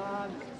man.